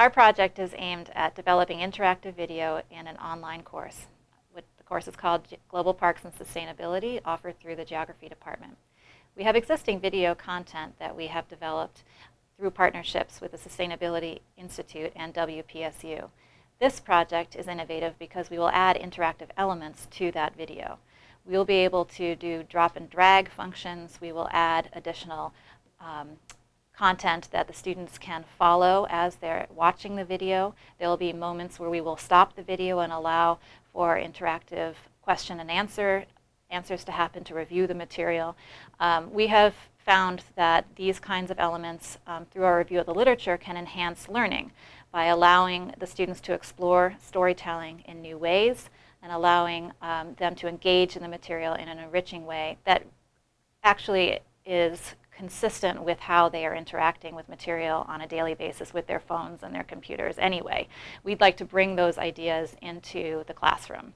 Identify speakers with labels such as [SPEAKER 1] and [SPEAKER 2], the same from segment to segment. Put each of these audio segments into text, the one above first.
[SPEAKER 1] Our project is aimed at developing interactive video in an online course. The course is called Global Parks and Sustainability, offered through the Geography Department. We have existing video content that we have developed through partnerships with the Sustainability Institute and WPSU. This project is innovative because we will add interactive elements to that video. We'll be able to do drop and drag functions. We will add additional um, content that the students can follow as they're watching the video. There will be moments where we will stop the video and allow for interactive question and answer answers to happen to review the material. Um, we have found that these kinds of elements um, through our review of the literature can enhance learning by allowing the students to explore storytelling in new ways and allowing um, them to engage in the material in an enriching way that actually is consistent with how they are interacting with material on a daily basis with their phones and their computers anyway. We'd like to bring those ideas into the classroom.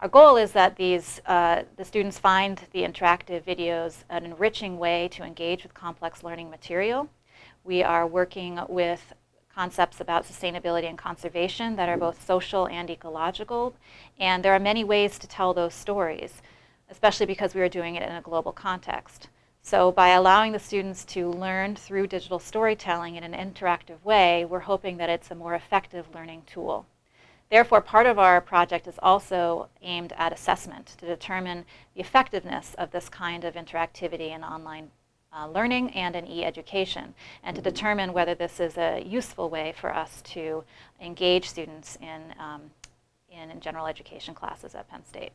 [SPEAKER 1] Our goal is that these, uh, the students find the interactive videos an enriching way to engage with complex learning material. We are working with concepts about sustainability and conservation that are both social and ecological. And there are many ways to tell those stories, especially because we are doing it in a global context. So by allowing the students to learn through digital storytelling in an interactive way, we're hoping that it's a more effective learning tool. Therefore, part of our project is also aimed at assessment to determine the effectiveness of this kind of interactivity in online uh, learning and in e-education, and to determine whether this is a useful way for us to engage students in, um, in general education classes at Penn State.